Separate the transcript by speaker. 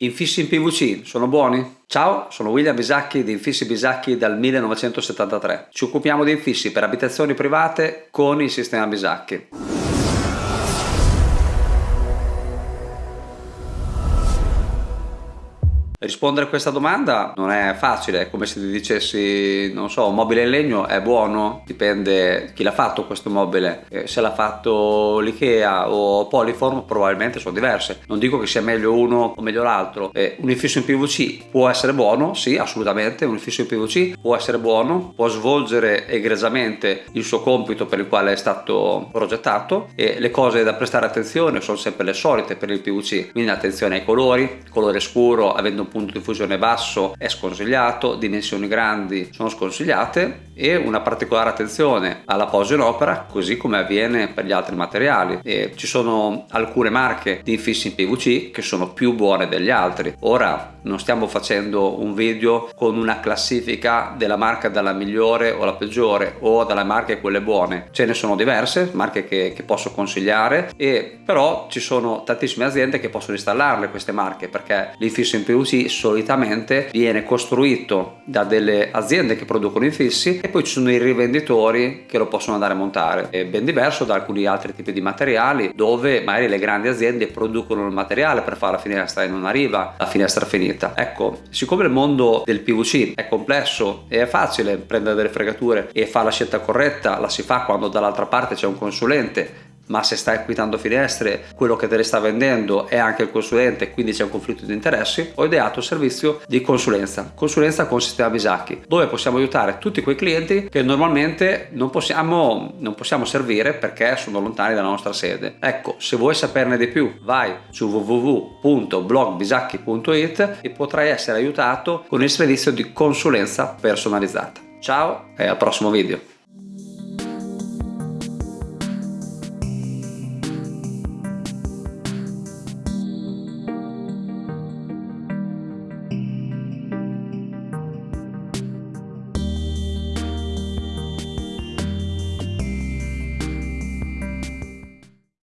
Speaker 1: Infissi in PVC sono buoni? Ciao, sono William Bisacchi di Infissi Bisacchi dal 1973. Ci occupiamo di infissi per abitazioni private con il sistema Bisacchi. Rispondere a questa domanda non è facile, è come se ti dicessi, non so, un mobile in legno è buono, dipende chi l'ha fatto questo mobile, eh, se l'ha fatto l'Ikea o Polyform probabilmente sono diverse, non dico che sia meglio uno o meglio l'altro, eh, un infisso in PVC può essere buono, sì assolutamente, un infisso in PVC può essere buono, può svolgere egregiamente il suo compito per il quale è stato progettato e le cose da prestare attenzione sono sempre le solite per il PVC, quindi attenzione ai colori, colore scuro avendo un punto di fusione basso è sconsigliato, dimensioni grandi sono sconsigliate e una particolare attenzione alla posa in opera così come avviene per gli altri materiali. E ci sono alcune marche di infissi in PVC che sono più buone degli altri. Ora non stiamo facendo un video con una classifica della marca dalla migliore o la peggiore o dalle marche quelle buone. Ce ne sono diverse marche che, che posso consigliare e però ci sono tantissime aziende che possono installarle queste marche perché l'infisso in PVC solitamente viene costruito da delle aziende che producono infissi e poi ci sono i rivenditori che lo possono andare a montare. È ben diverso da alcuni altri tipi di materiali dove magari le grandi aziende producono il materiale per fare la finestra e non arriva la finestra finita. Ecco siccome il mondo del PVC è complesso e è facile prendere delle fregature e fare la scelta corretta la si fa quando dall'altra parte c'è un consulente ma se stai acquistando finestre quello che te le sta vendendo è anche il consulente quindi c'è un conflitto di interessi ho ideato un servizio di consulenza. Consulenza con sistema Bisacchi dove possiamo aiutare tutti quei clienti che normalmente non possiamo, non possiamo servire perché sono lontani dalla nostra sede. Ecco se vuoi saperne di più vai su www.blogbisacchi.it e potrai essere aiutato con il servizio di consulenza personalizzata. Ciao e al prossimo video